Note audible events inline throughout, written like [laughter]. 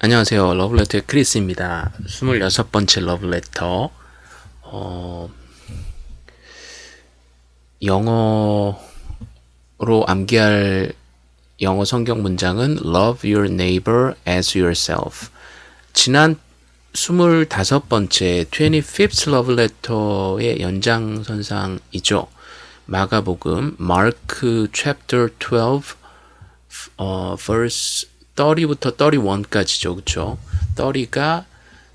안녕하세요. 러블레터의 크리스입니다. 26번째 러블레터. 어, 영어로 암기할 영어 성경 문장은 Love your neighbor as yourself. 지난 25번째 25th 러블레터의 연장선상이죠. 마가복음 Mark chapter 12 어, verse 30부터 31까지죠. 그쵸? 30가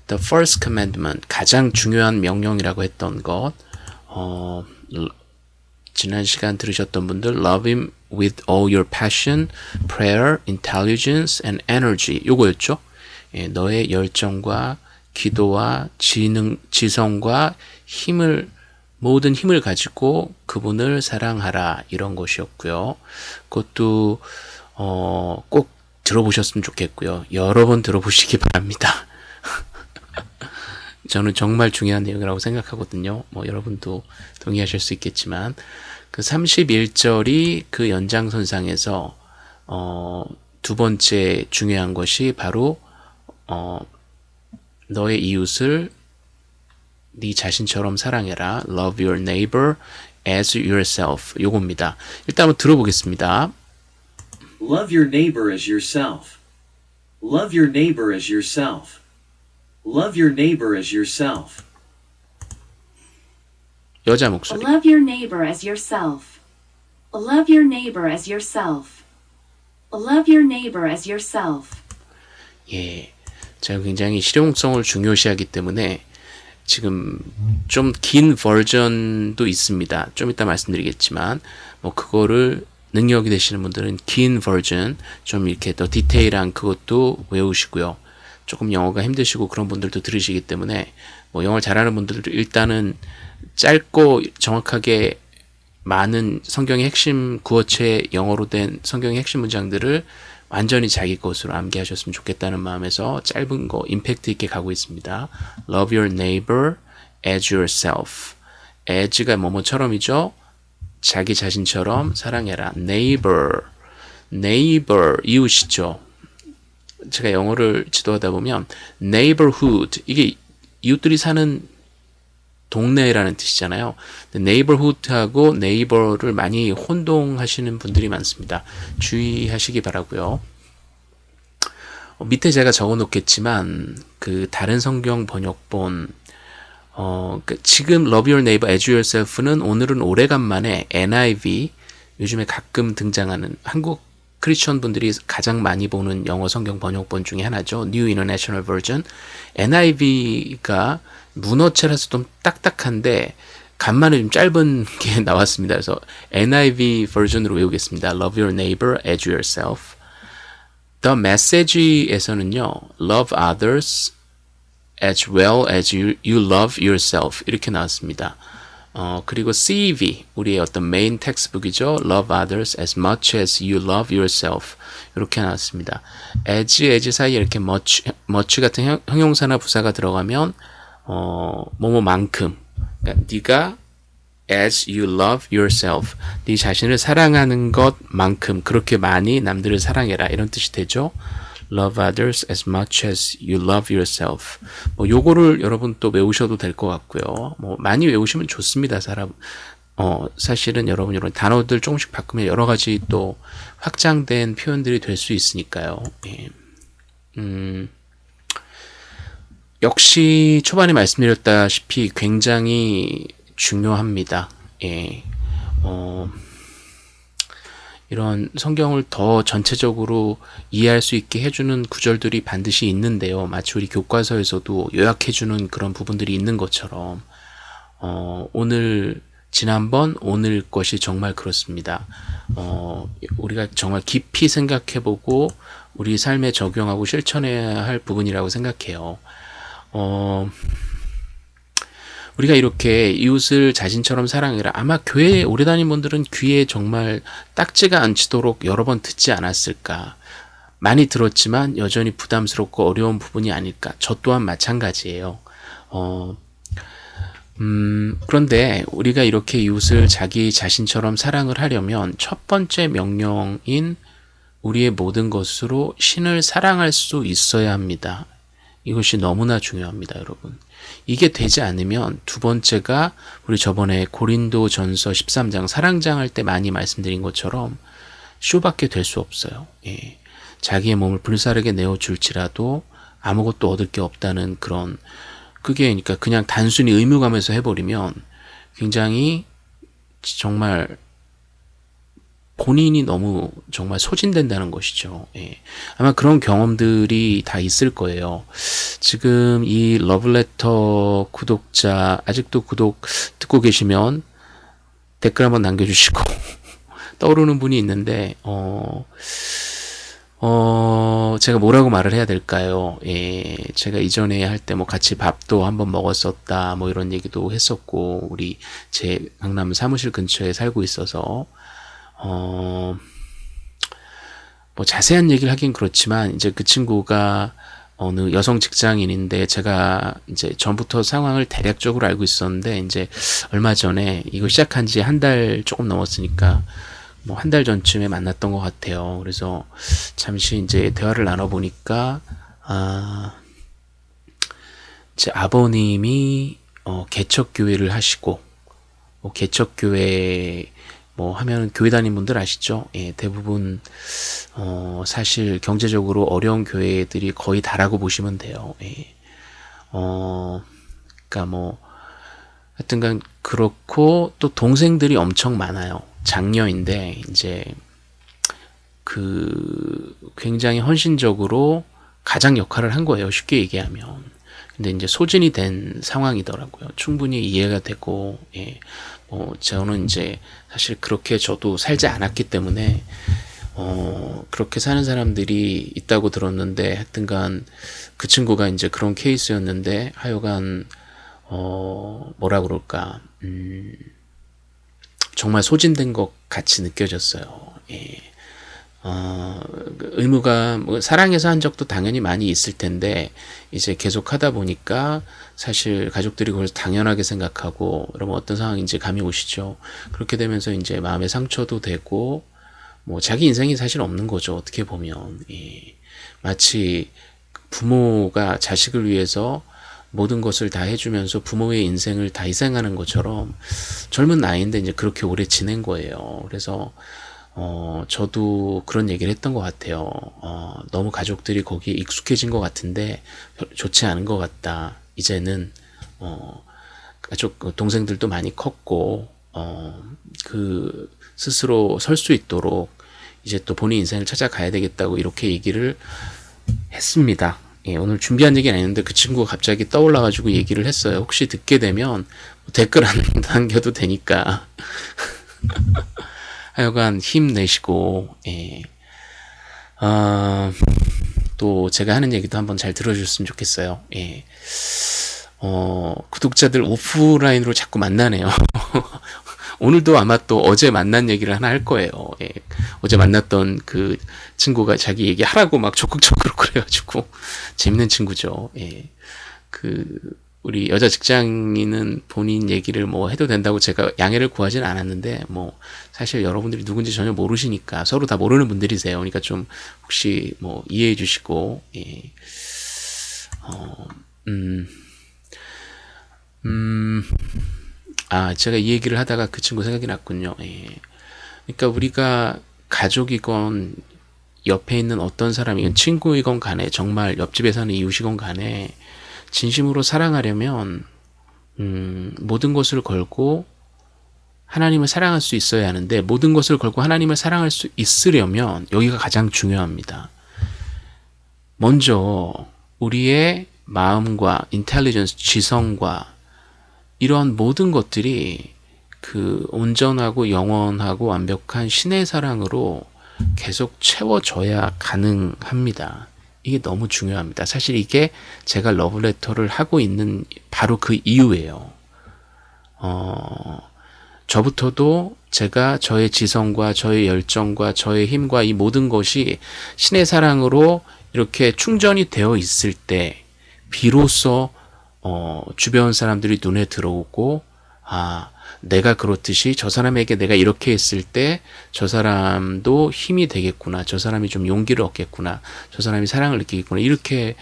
the first commandment, 가장 중요한 명령이라고 했던 것. 어, 지난 시간 들으셨던 분들 love him with all your passion, prayer, intelligence and energy. 요거였죠. 예, 너의 열정과 기도와 지능, 지성과 힘을 모든 힘을 가지고 그분을 사랑하라 이런 것이었고요. 그것도 어, 꼭 들어보셨으면 좋겠고요. 여러 번 들어보시기 바랍니다. [laughs] 저는 정말 중요한 내용이라고 생각하거든요. 뭐 여러분도 동의하실 수 있겠지만 그 31절이 그 연장선상에서 어, 두 번째 중요한 것이 바로 어, 너의 이웃을 네 자신처럼 사랑해라. Love your neighbor as yourself. 요겁니다. 일단 한번 들어보겠습니다. Love your neighbor as yourself. Love your neighbor as yourself. Love your neighbor as yourself. 여자 목소리. Love your neighbor as yourself. Love your neighbor as yourself. Love your neighbor as yourself. 예. 제가 굉장히 실용성을 중요시하기 때문에 지금 좀 긴 버전도 있습니다. 좀 이따 말씀드리겠지만 뭐 그거를 능력이 되시는 분들은 긴 버전 좀 이렇게 더 디테일한 그것도 외우시고요. 조금 영어가 힘드시고 그런 분들도 들으시기 때문에 뭐 영어를 잘하는 분들도 일단은 짧고 정확하게 많은 성경의 핵심 구어체 영어로 된 성경의 핵심 문장들을 완전히 자기 것으로 암기하셨으면 좋겠다는 마음에서 짧은 거 임팩트 있게 가고 있습니다. Love your neighbor as yourself. as가 뭐뭐처럼이죠. 자기 자신처럼 사랑해라. neighbor, neighbor 이웃이죠. 제가 영어를 지도하다 보면 neighborhood 이게 이웃들이 사는 동네라는 뜻이잖아요. neighborhood하고 neighbor를 많이 혼동하시는 분들이 많습니다. 주의하시기 바라고요. 어, 밑에 제가 적어 놓겠지만 그 다른 성경 번역본 어, 그 지금 Love Your Neighbor as Yourself는 오늘은 오래간만에 NIV 요즘에 가끔 등장하는 한국 크리스천 분들이 가장 많이 보는 영어 성경 번역본 중에 하나죠. New International Version. NIV가 문어체라서 좀 딱딱한데 간만에 좀 짧은 게 나왔습니다. 그래서 NIV 버전으로 외우겠습니다. Love your neighbor as yourself. The Message에서는요. Love others as well as you, you love yourself 이렇게 나왔습니다. 어, 그리고 CEV 우리의 어떤 메인 텍스북이죠. Love others as much as you love yourself 이렇게 나왔습니다. as, as 사이에 이렇게 much, much 같은 형, 형용사나 부사가 들어가면 어, 뭐뭐만큼 그러니까 네가 as you love yourself 네 자신을 사랑하는 것만큼 그렇게 많이 남들을 사랑해라 이런 뜻이 되죠. Love others as much as you love yourself. 뭐 요거를 여러분 또 외우셔도 될 것 같고요. 뭐 많이 외우시면 좋습니다. 사람 어 사실은 여러분 이런 단어들 조금씩 바꾸면 여러 가지 또 확장된 표현들이 될 수 있으니까요. 예. 음. 역시 초반에 말씀드렸다시피 굉장히 중요합니다. 예. 어, 이런 성경을 더 전체적으로 이해할 수 있게 해주는 구절들이 반드시 있는데요. 마치 우리 교과서에서도 요약해주는 그런 부분들이 있는 것처럼, 어, 오늘, 지난번, 오늘 것이 정말 그렇습니다. 어, 우리가 정말 깊이 생각해보고, 우리 삶에 적용하고 실천해야 할 부분이라고 생각해요. 어, 우리가 이렇게 이웃을 자신처럼 사랑해라. 아마 교회에 오래 다닌 분들은 귀에 정말 딱지가 않치도록 여러 번 듣지 않았을까. 많이 들었지만 여전히 부담스럽고 어려운 부분이 아닐까. 저 또한 마찬가지예요. 어, 음, 그런데 우리가 이렇게 이웃을 자기 자신처럼 사랑을 하려면 첫 번째 명령인 우리의 모든 것으로 신을 사랑할 수 있어야 합니다. 이것이 너무나 중요합니다, 여러분. 이게 되지 않으면 두 번째가 우리 저번에 고린도 전서 13장 사랑장 할 때 많이 말씀드린 것처럼 쇼밖에 될 수 없어요. 예. 자기의 몸을 불사르게 내어줄지라도 아무것도 얻을 게 없다는 그런 그게 그러니까 그냥 단순히 의무감에서 해버리면 굉장히 정말 본인이 너무 정말 소진된다는 것이죠. 예. 아마 그런 경험들이 다 있을 거예요. 지금 이 러블레터 구독자 아직도 구독 듣고 계시면 댓글 한번 남겨주시고 [laughs] 떠오르는 분이 있는데 어. 어, 제가 뭐라고 말을 해야 될까요? 예, 제가 이전에 할 때 뭐 같이 밥도 한번 먹었었다, 뭐 이런 얘기도 했었고, 우리 제 강남 사무실 근처에 살고 있어서, 어, 뭐 자세한 얘기를 하긴 그렇지만, 이제 그 친구가 어느 여성 직장인인데 제가 이제 전부터 상황을 대략적으로 알고 있었는데, 이제 얼마 전에 이거 시작한 지 한 달 조금 넘었으니까, 뭐 한 달 전쯤에 만났던 것 같아요. 그래서 잠시 이제 대화를 나눠보니까, 아, 제 아버님이 어, 개척교회를 하시고, 뭐 개척교회 뭐 하면 교회 다닌 분들 아시죠? 예, 대부분 어, 사실 경제적으로 어려운 교회들이 거의 다라고 보시면 돼요. 예. 어, 그러니까 뭐 하여튼간 그렇고 또 동생들이 엄청 많아요. 장녀인데 이제 그 굉장히 헌신적으로 가장 역할을 한 거예요. 쉽게 얘기하면. 근데 이제 소진이 된 상황이더라고요. 충분히 이해가 되고, 예. 뭐, 저는 이제 사실 그렇게 저도 살지 않았기 때문에, 어, 그렇게 사는 사람들이 있다고 들었는데, 하여튼간 그 친구가 이제 그런 케이스였는데, 하여간, 어, 뭐라 그럴까, 음, 정말 소진된 것 같이 느껴졌어요. 예. 어, 그 의무가 뭐 사랑해서 한 적도 당연히 많이 있을 텐데 이제 계속 하다 보니까 사실 가족들이 그걸 당연하게 생각하고 여러분 어떤 상황인지 감이 오시죠. 그렇게 되면서 이제 마음의 상처도 되고 뭐 자기 인생이 사실 없는 거죠. 어떻게 보면 예. 마치 부모가 자식을 위해서 모든 것을 다 해주면서 부모의 인생을 다 희생하는 것처럼 젊은 나이인데 이제 그렇게 오래 지낸 거예요. 그래서 어, 저도 그런 얘기를 했던 것 같아요. 어, 너무 가족들이 거기에 익숙해진 것 같은데 좋지 않은 것 같다. 이제는 어, 가족 동생들도 많이 컸고 어, 그 스스로 설 수 있도록 이제 또 본인 인생을 찾아가야 되겠다고 이렇게 얘기를 했습니다. 예, 오늘 준비한 얘기는 아닌데 그 친구가 갑자기 떠올라가지고 얘기를 했어요. 혹시 듣게 되면 댓글 안 [laughs] 남겨도 되니까. [laughs] 하여간 힘내시고, 예. 어, 또 제가 하는 얘기도 한번 잘 들어주셨으면 좋겠어요. 예. 어, 구독자들 오프라인으로 자꾸 만나네요. [laughs] 오늘도 아마 또 어제 만난 얘기를 하나 할 거예요. 예. 어제 만났던 그 친구가 자기 얘기 하라고 막 적극적으로 [laughs] 그래가지고 재밌는 친구죠. 예. 그 우리 여자 직장인은 본인 얘기를 뭐 해도 된다고 제가 양해를 구하진 않았는데 뭐 사실 여러분들이 누군지 전혀 모르시니까 서로 다 모르는 분들이세요. 그러니까 좀 혹시 뭐 이해해 주시고 예. 어, 음, 음, 아 제가 이 얘기를 하다가 그 친구 생각이 났군요. 예. 그러니까 우리가 가족이건 옆에 있는 어떤 사람이건 친구이건 간에 정말 옆집에 사는 이웃이건 간에 진심으로 사랑하려면 음, 모든 것을 걸고 하나님을 사랑할 수 있어야 하는데 모든 것을 걸고 하나님을 사랑할 수 있으려면 여기가 가장 중요합니다. 먼저 우리의 마음과 인텔리전스, 지성과 이러한 모든 것들이 그 온전하고 영원하고 완벽한 신의 사랑으로 계속 채워져야 가능합니다. 이게 너무 중요합니다. 사실 이게 제가 러브레터를 하고 있는 바로 그 이유예요. 어, 저부터도 제가 저의 지성과 저의 열정과 저의 힘과 이 모든 것이 신의 사랑으로 이렇게 충전이 되어 있을 때 비로소 어, 주변 사람들이 눈에 들어오고 아 내가 그렇듯이 저 사람에게 내가 이렇게 했을 때 저 사람도 힘이 되겠구나. 저 사람이 좀 용기를 얻겠구나. 저 사람이 사랑을 느끼겠구나. 이렇게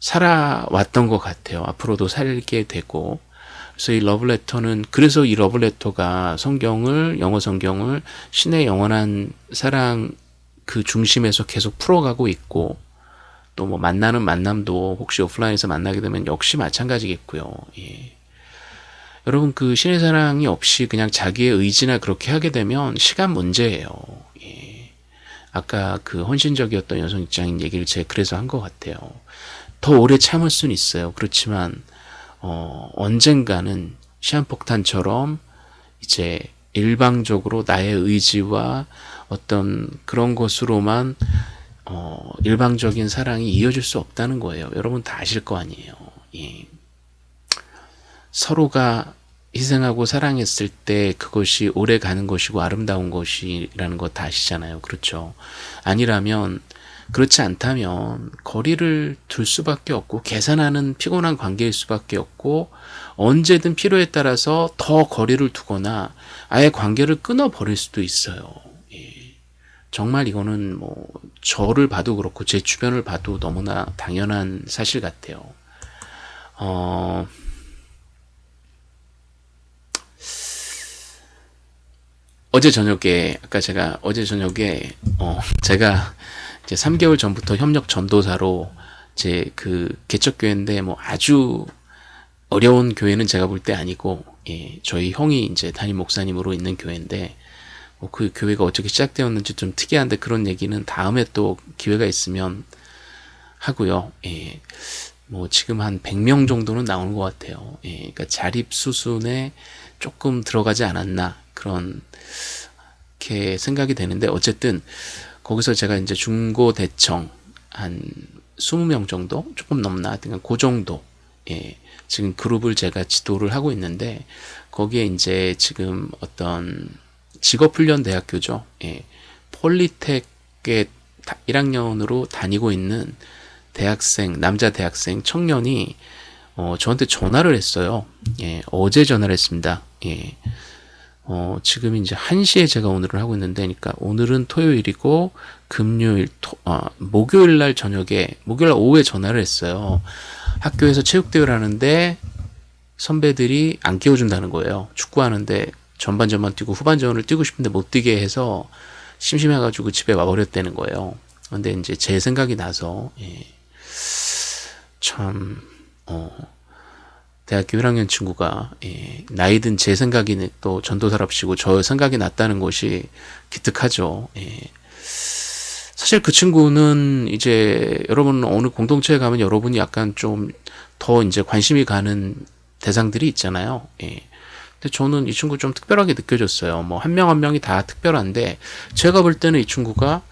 살아왔던 것 같아요. 앞으로도 살게 되고. 그래서 이 러브레터는 그래서 이 러브레터가 성경을 영어 성경을 신의 영원한 사랑 그 중심에서 계속 풀어가고 있고 또 뭐 만나는 만남도 혹시 오프라인에서 만나게 되면 역시 마찬가지겠고요. 예. 여러분 그 신의 사랑이 없이 그냥 자기의 의지나 그렇게 하게 되면 시간 문제예요. 예. 아까 그 헌신적이었던 여성 입장인 얘기를 제가 그래서 한 것 같아요. 더 오래 참을 수는 있어요. 그렇지만 어, 언젠가는 시한폭탄처럼 이제 일방적으로 나의 의지와 어떤 그런 것으로만 어, 일방적인 사랑이 이어질 수 없다는 거예요. 여러분 다 아실 거 아니에요. 예. 서로가 희생하고 사랑했을 때 그것이 오래 가는 것이고 아름다운 것이라는 거다 아시잖아요. 그렇죠. 아니라면 그렇지 않다면 거리를 둘 수밖에 없고 계산하는 피곤한 관계일 수밖에 없고 언제든 필요에 따라서 더 거리를 두거나 아예 관계를 끊어버릴 수도 있어요. 예. 정말 이거는 뭐 저를 봐도 그렇고 제 주변을 봐도 너무나 당연한 사실 같아요. 어, 어제 저녁에 아까 제가 어제 저녁에 어 제가 이제 3개월 전부터 협력 전도사로 제 그 개척 교회인데 뭐 아주 어려운 교회는 제가 볼 때 아니고 예, 저희 형이 이제 담임 목사님으로 있는 교회인데 뭐 그 교회가 어떻게 시작되었는지 좀 특이한데 그런 얘기는 다음에 또 기회가 있으면 하고요. 예. 뭐 지금 한 100명 정도는 나오는 것 같아요. 예. 그러니까 자립 수순에 조금 들어가지 않았나 그런 이렇게 생각이 되는데 어쨌든 거기서 제가 이제 중고 대청 한 20명 정도? 조금 넘나? 하여튼 그 정도. 예. 지금 그룹을 제가 지도를 하고 있는데 거기에 이제 지금 어떤 직업훈련 대학교죠. 예. 폴리텍의 1학년으로 다니고 있는 대학생 남자 대학생 청년이 어, 저한테 전화를 했어요. 예. 어제 전화를 했습니다. 예 어, 지금 이제 1시에 제가 오늘을 하고 있는데, 그러니까 오늘은 토요일이고, 금요일, 토, 어, 목요일 날 저녁에, 목요일 날 오후에 전화를 했어요. 학교에서 체육대회를 하는데, 선배들이 안 깨워준다는 거예요. 축구하는데 전반전만 뛰고 후반전을 뛰고 싶은데 못 뛰게 해서 심심해가지고 집에 와버렸다는 거예요. 근데 이제 제 생각이 나서, 예. 참, 어, 대학교 1학년 친구가 예, 나이든 제 생각이 또 전도사랍시고 저 생각이 났다는 것이 기특하죠. 예. 사실 그 친구는 이제 여러분 어느 공동체에 가면 여러분이 약간 좀 더 이제 관심이 가는 대상들이 있잖아요. 예. 근데 저는 이 친구 좀 특별하게 느껴졌어요. 뭐 한 명한 명이 다 특별한데 제가 볼 때는 이 친구가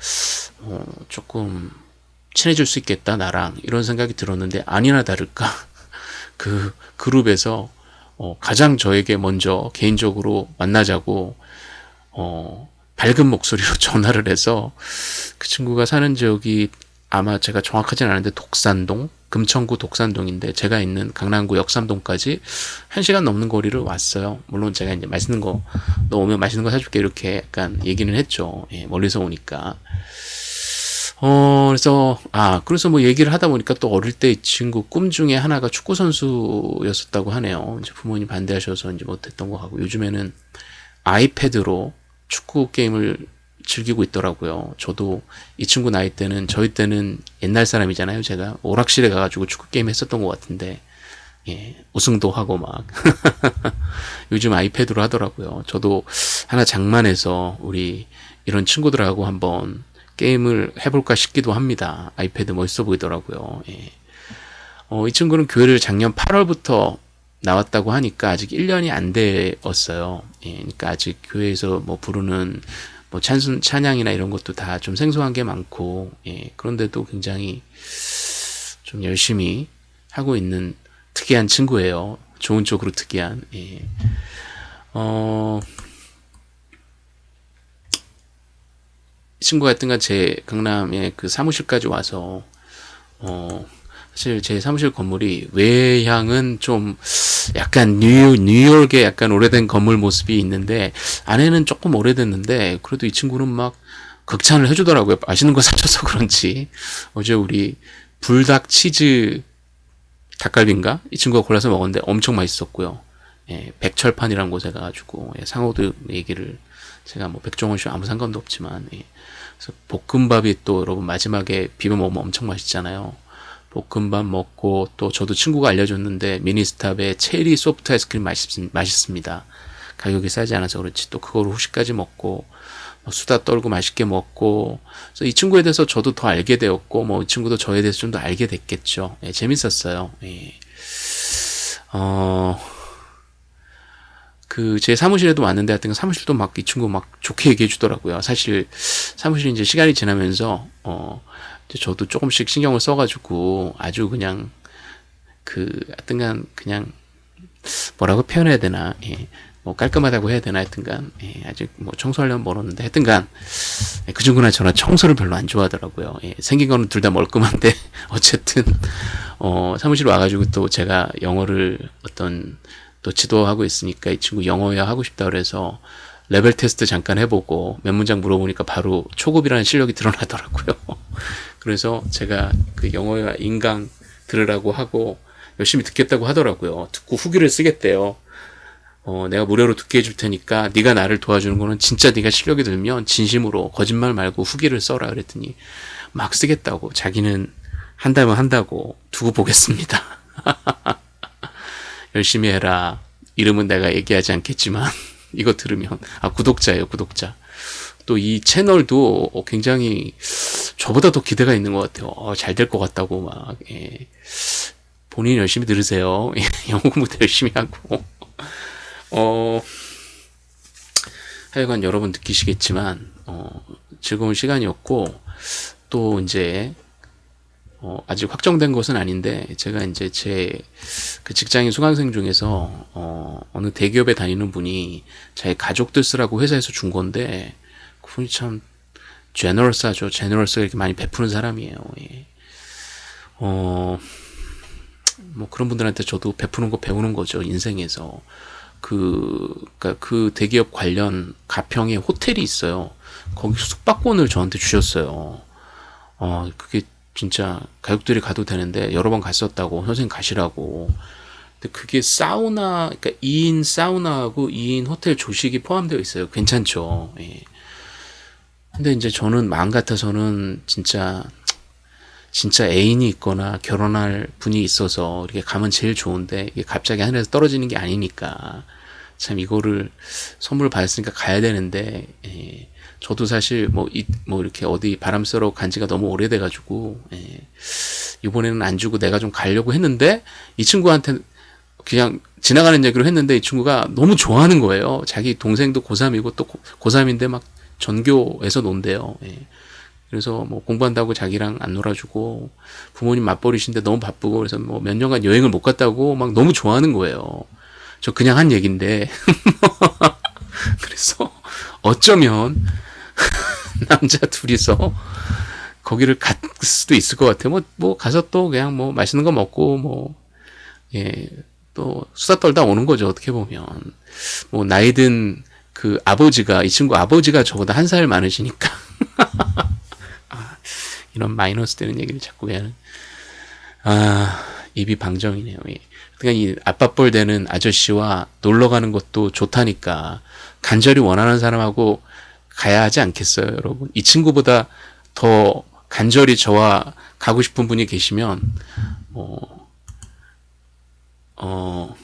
어, 조금 친해질 수 있겠다 나랑 이런 생각이 들었는데 아니나 다를까 그 그룹에서 어, 가장 저에게 먼저 개인적으로 만나자고 어, 밝은 목소리로 [laughs] 전화를 해서 그 친구가 사는 지역이 아마 제가 정확하진 않은데 독산동 금천구 독산동인데 제가 있는 강남구 역삼동까지 한 시간 넘는 거리를 왔어요. 물론 제가 이제 맛있는 거 너 오면 맛있는 거 사줄게 이렇게 약간 얘기는 했죠. 예, 멀리서 오니까. 어, 그래서, 아, 그래서 뭐 얘기를 하다 보니까 또 어릴 때 이 친구 꿈 중에 하나가 축구선수였었다고 하네요. 이제 부모님 반대하셔서 이제 못했던 거 하고, 요즘에는 아이패드로 축구 게임을 즐기고 있더라고요. 저도 이 친구 나이 때는, 저희 때는 옛날 사람이잖아요. 제가 오락실에 가가지고 축구 게임 했었던 것 같은데, 예, 우승도 하고 막. [laughs] 요즘 아이패드로 하더라고요. 저도 하나 장만해서 우리 이런 친구들하고 한번 게임을 해볼까 싶기도 합니다. 아이패드 멋있어 보이더라고요. 예. 어, 이 친구는 교회를 작년 8월부터 나왔다고 하니까 아직 1년이 안 되었어요. 예, 그러니까 아직 교회에서 뭐 부르는 뭐 찬순, 찬양이나 이런 것도 다 좀 생소한 게 많고, 예, 그런데도 굉장히 좀 열심히 하고 있는 특이한 친구예요. 좋은 쪽으로 특이한, 예. 어, 친구가 하여튼간 제 강남에 그 사무실까지 와서 어 사실 제 사무실 건물이 외향은 좀 약간 뉴, 뉴욕의 약간 오래된 건물 모습이 있는데 안에는 조금 오래됐는데 그래도 이 친구는 막 극찬을 해주더라고요. 맛있는 거 사줘서 그런지 어제 우리 불닭 치즈 닭갈비인가 이 친구가 골라서 먹었는데 엄청 맛있었고요. 예, 백철판이라는 곳에 가가지고 예, 상호도 얘기를 제가 뭐 백종원 씨 아무 상관도 없지만 예, 그래서 볶음밥이 또 여러분 마지막에 비벼 먹으면 엄청 맛있잖아요. 볶음밥 먹고 또 저도 친구가 알려줬는데 미니스탑의 체리 소프트 아이스크림 맛있, 맛있습니다. 가격이 싸지 않아서 그렇지 또 그걸 후식까지 먹고 뭐 수다 떨고 맛있게 먹고 그래서 이 친구에 대해서 저도 더 알게 되었고 뭐 이 친구도 저에 대해서 좀 더 알게 됐겠죠. 예, 재밌었어요. 예. 어. 그 제 사무실에도 왔는데 하여튼 사무실도 막 이 친구 막 좋게 얘기해 주더라고요. 사실 사무실이 이제 시간이 지나면서 어 저도 조금씩 신경을 써가지고 아주 그냥 그 하여튼간 그냥 뭐라고 표현해야 되나 예. 뭐 깔끔하다고 해야 되나 하여튼간 예. 아직 뭐 청소하려면 멀었는데 하여튼간 예. 그 친구나 저나 청소를 별로 안 좋아하더라고요. 예. 생긴 거는 둘 다 멀끔한데 [laughs] 어쨌든 어 사무실 와가지고 또 제가 영어를 어떤 또 지도하고 있으니까 이 친구 영어야 하고 싶다 그래서 레벨 테스트 잠깐 해보고 몇 문장 물어보니까 바로 초급이라는 실력이 드러나더라고요. [laughs] 그래서 제가 그 영어야 인강 들으라고 하고 열심히 듣겠다고 하더라고요. 듣고 후기를 쓰겠대요. 어, 내가 무료로 듣게 해줄 테니까 네가 나를 도와주는 거는 진짜 네가 실력이 들면 진심으로 거짓말 말고 후기를 써라 그랬더니 막 쓰겠다고 자기는 한다면 한다고 두고 보겠습니다. [laughs] 열심히 해라. 이름은 내가 얘기하지 않겠지만 [laughs] 이거 들으면 아 구독자예요 구독자. 또 이 채널도 굉장히 저보다 더 기대가 있는 것 같아요. 어, 잘될 것 같다고 막 예. 본인 열심히 들으세요. [laughs] 영어 공부도 열심히 하고 어 하여간 여러분 느끼시겠지만 어, 즐거운 시간이었고 또 이제 어, 아직 확정된 것은 아닌데 제가 이제 제 그 직장인 수강생 중에서 어, 어느 대기업에 다니는 분이 자기 가족들 쓰라고 회사에서 준 건데 그분이 참 제너럴스하죠. 제너럴스 이렇게 많이 베푸는 사람이에요. 예. 어, 뭐 그런 분들한테 저도 베푸는 거 배우는 거죠. 인생에서. 그, 그니까 그 대기업 관련 가평에 호텔이 있어요. 거기 숙박권을 저한테 주셨어요. 어, 그게 진짜 가족들이 가도 되는데 여러 번 갔었다고 선생님 가시라고. 근데 그게 사우나, 그러니까 2인 사우나하고 2인 호텔 조식이 포함되어 있어요. 괜찮죠. 예. 근데 이제 저는 마음 같아서는 진짜 진짜 애인이 있거나 결혼할 분이 있어서 이렇게 가면 제일 좋은데 이게 갑자기 하늘에서 떨어지는 게 아니니까 참 이거를 선물 받았으니까 가야 되는데 예. 저도 사실 뭐, 이, 뭐 이렇게 어디 바람 쐬러 간 지가 너무 오래돼가지고 예. 이번에는 안 주고 내가 좀 가려고 했는데 이 친구한테 그냥 지나가는 얘기로 했는데 이 친구가 너무 좋아하는 거예요. 자기 동생도 고3이고 또 고3인데 막 전교에서 논대요. 예. 그래서 뭐 공부한다고 자기랑 안 놀아주고 부모님 맞벌이신데 너무 바쁘고 그래서 뭐 몇 년간 여행을 못 갔다고 막 너무 좋아하는 거예요. 저 그냥 한 얘긴데 [laughs] 그래서 어쩌면 [laughs] 남자 둘이서 거기를 갈 수도 있을 것 같아요. 뭐, 뭐, 가서 또 그냥 뭐 맛있는 거 먹고 뭐, 예, 또 수다 떨다 오는 거죠. 어떻게 보면. 뭐, 나이 든 그 아버지가, 이 친구 아버지가 저보다 한 살 많으시니까. [laughs] 아, 이런 마이너스 되는 얘기를 자꾸 해야 하는. 아, 입이 방정이네요. 예. 그러니까 이 아빠뻘 되는 아저씨와 놀러 가는 것도 좋다니까 간절히 원하는 사람하고 가야 하지 않겠어요, 여러분? 이 친구보다 더 간절히 저와 가고 싶은 분이 계시면 어, 어,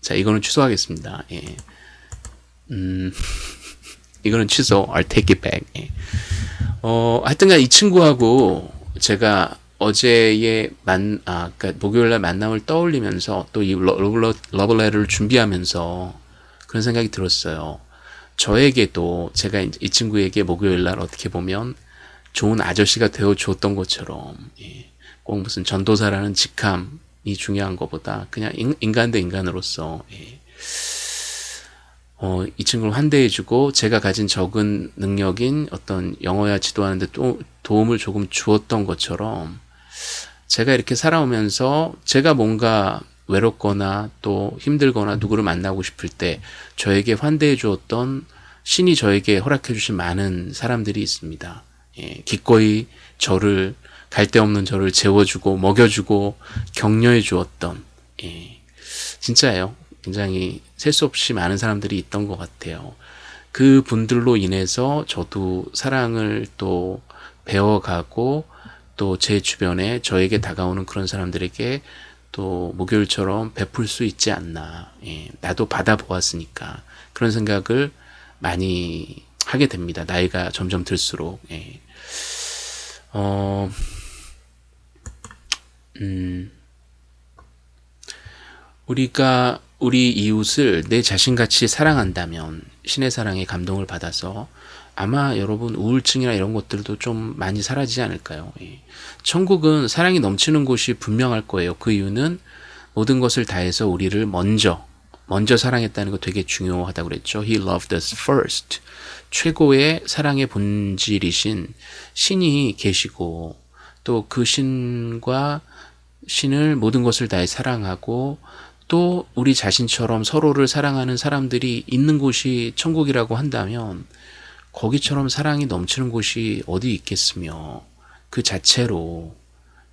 자 이거는 취소하겠습니다. 예. 음, [laughs] 이거는 취소. I'll take it back. 예. 어, 하여튼간 이 친구하고 제가 어제의 만, 아, 그니까 목요일날 만남을 떠올리면서 또 이 러블레터를 준비하면서 그런 생각이 들었어요. 저에게도 제가 이 친구에게 목요일날 어떻게 보면 좋은 아저씨가 되어 주었던 것처럼, 예, 꼭 무슨 전도사라는 직함이 중요한 것보다 그냥 인, 간 대 인간으로서, 예, 어, 이 친구를 환대해주고 제가 가진 적은 능력인 어떤 영어야 지도하는데 또 도움을 조금 주었던 것처럼 제가 이렇게 살아오면서 제가 뭔가 외롭거나 또 힘들거나 누구를 만나고 싶을 때 저에게 환대해 주었던 신이 저에게 허락해 주신 많은 사람들이 있습니다. 예, 기꺼이 저를 갈 데 없는 저를 재워주고 먹여주고 격려해 주었던 예, 진짜예요. 굉장히 셀 수 없이 많은 사람들이 있던 것 같아요. 그 분들로 인해서 저도 사랑을 또 배워가고 또 제 주변에 저에게 다가오는 그런 사람들에게 또 목요일처럼 베풀 수 있지 않나. 예, 나도 받아보았으니까 그런 생각을 많이 하게 됩니다. 나이가 점점 들수록. 예. 어, 음, 우리가 우리 이웃을 내 자신같이 사랑한다면 신의 사랑에 감동을 받아서 아마 여러분 우울증이나 이런 것들도 좀 많이 사라지지 않을까요? 예. 천국은 사랑이 넘치는 곳이 분명할 거예요. 그 이유는 모든 것을 다해서 우리를 먼저 먼저 사랑했다는 거 되게 중요하다고 그랬죠. He loved us first. 최고의 사랑의 본질이신 신이 계시고 또 그 신과 신을 모든 것을 다해 사랑하고 또 우리 자신처럼 서로를 사랑하는 사람들이 있는 곳이 천국이라고 한다면 거기처럼 사랑이 넘치는 곳이 어디 있겠으며 그 자체로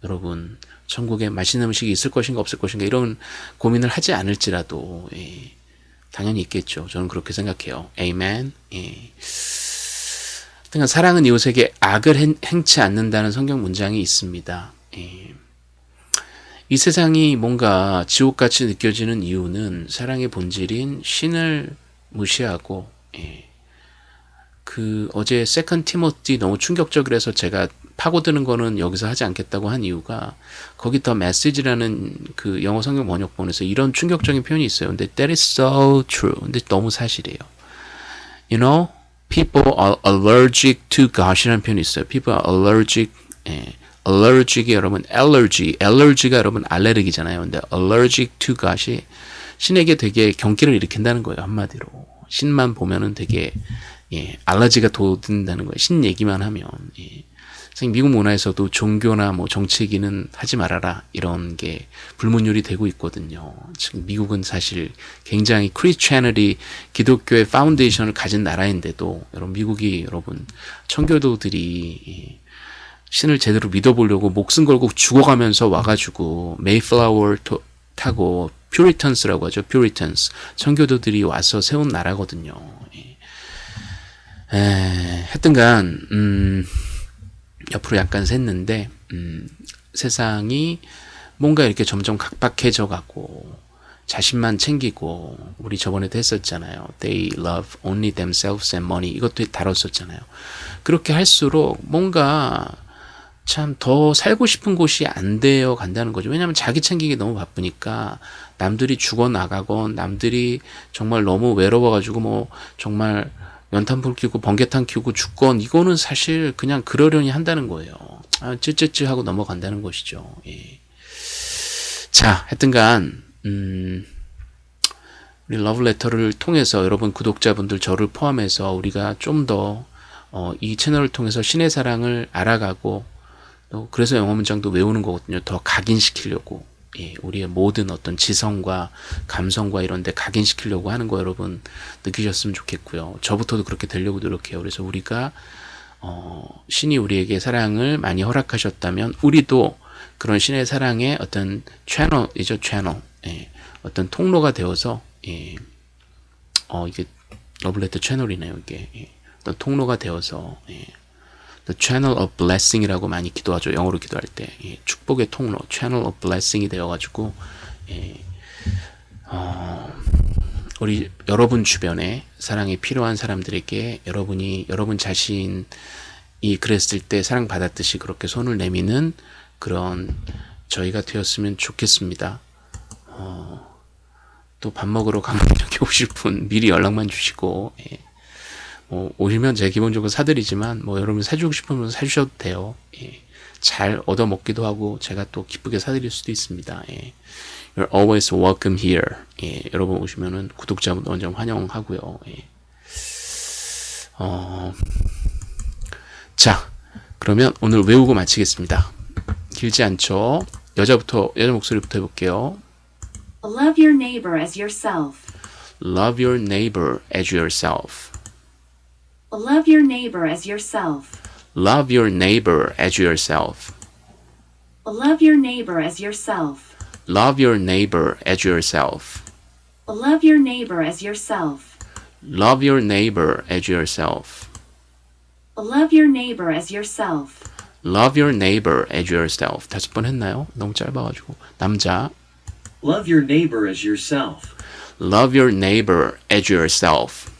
여러분 천국에 맛있는 음식이 있을 것인가 없을 것인가 이런 고민을 하지 않을지라도 예, 당연히 있겠죠. 저는 그렇게 생각해요. 에이멘. 예. 그러니까 사랑은 이웃에게 악을 행, 행치 않는다는 성경 문장이 있습니다. 예. 이 세상이 뭔가 지옥같이 느껴지는 이유는 사랑의 본질인 신을 무시하고 예. 그 어제 Second Timothy 너무 충격적이라서 제가 파고드는 거는 여기서 하지 않겠다고 한 이유가 거기 The Message라는 그 영어 성경 번역본에서 이런 충격적인 표현이 있어요. 근데 that is so true. 근데 너무 사실이에요. You know, people are allergic to God이라는 표현이 있어요. People are allergic. 예. allergic이 여러분 allergy, allergy가 여러분 알레르기잖아요. 근데 allergic to God이 신에게 되게 경기를 일으킨다는 거예요. 한마디로. 신만 보면은 되게 예, 알러지가 돋는다는 거예요. 신 얘기만 하면. 예. 미국 문화에서도 종교나 뭐 정치 얘기는 하지 말아라 이런 게 불문율이 되고 있거든요. 지금 미국은 사실 굉장히 Christianity 기독교의 foundation을 가진 나라인데도 여러분 미국이 여러분 청교도들이 신을 제대로 믿어보려고 목숨 걸고 죽어가면서 와가지고 메이플라워 타고 퓨리턴스라고 하죠. 퓨리턴스 청교도들이 와서 세운 나라거든요. 에, 하여튼간 음, 옆으로 약간 샜는데 음, 세상이 뭔가 이렇게 점점 각박해져 가고 자신만 챙기고 우리 저번에도 했었잖아요. They love only themselves and money 이것도 다뤘었잖아요. 그렇게 할수록 뭔가 참 더 살고 싶은 곳이 안 되어 간다는 거죠. 왜냐하면 자기 챙기기 너무 바쁘니까 남들이 죽어 나가건 남들이 정말 너무 외로워가지고 뭐 정말 연탄불 켜고 번개탄 켜고 죽건 이거는 사실 그냥 그러려니 한다는 거예요. 아, 쯔쯔쯔 하고 넘어간다는 것이죠. 예. 자, 하여튼간 음, 우리 러브레터를 통해서 여러분 구독자분들 저를 포함해서 우리가 좀더 어, 이 채널을 통해서 신의 사랑을 알아가고 또 그래서 영어 문장도 외우는 거거든요. 더 각인시키려고 예, 우리의 모든 어떤 지성과 감성과 이런 데 각인시키려고 하는 거 여러분 느끼셨으면 좋겠고요. 저부터도 그렇게 되려고 노력해요. 그래서 우리가 어, 신이 우리에게 사랑을 많이 허락하셨다면 우리도 그런 신의 사랑의 어떤 채널이죠. 채널. 예, 어떤 통로가 되어서 예, 어, 이게 러블레터 채널이네요. 이게 예, 어떤 통로가 되어서 예, The Channel of Blessing이라고 많이 기도하죠. 영어로 기도할 때 예, 축복의 통로, Channel of Blessing이 되어가지고 예, 어, 우리 여러분 주변에 사랑이 필요한 사람들에게 여러분이 여러분 자신이 그랬을 때 사랑 받았듯이 그렇게 손을 내미는 그런 저희가 되었으면 좋겠습니다. 어, 또 밥 먹으러 가면 [laughs] 이렇게 오실 분 미리 연락만 주시고 예. 뭐 오시면 제가 기본적으로 사드리지만 뭐 여러분 사주고 싶으면 사주셔도 돼요. 예. 잘 얻어 먹기도 하고 제가 또 기쁘게 사드릴 수도 있습니다. 예. You're always welcome here. 예. 여러분 오시면은 구독자분 완전 환영하고요. 예. 어... 자, 그러면 오늘 외우고 마치겠습니다. 길지 않죠? 여자부터 여자 목소리부터 해볼게요. Love your neighbor as yourself. Love your neighbor as yourself. Love your neighbor as yourself. Love your neighbor as yourself. Love your neighbor as yourself. Love your neighbor as yourself. Love your neighbor as yourself. Love your neighbor as yourself. Love your neighbor as yourself. Love your neighbor as yourself. 다섯 번 했나요? 너무 짧아가지고. 남자. Love your neighbor as yourself. Love your neighbor as yourself.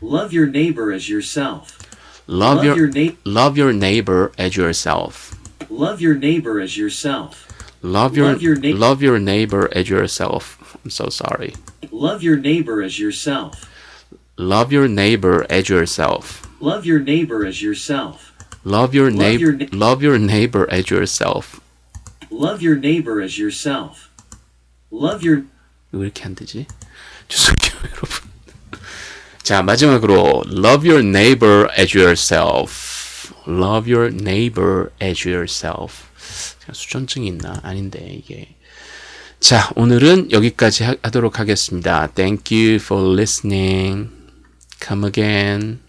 Love your neighbor as yourself. Love Love your your na- love your neighbor as yourself. Love your neighbor as yourself. Love your Love your neigh- love your neighbor as yourself. I'm so sorry. Love your neighbor as yourself. Love your neighbor as yourself. Love your neighbor as yourself. Love your Love neighbor your na- love your neighbor as yourself. Love your neighbor as yourself. Love your 왜 이렇게 안 되지? 죄송해요, 여러분. 자, 마지막으로 love your neighbor as yourself. love your neighbor as yourself. 수전증이 있나? 아닌데 이게. 자, 오늘은 여기까지 하, 하도록 하겠습니다. Thank you for listening. Come again.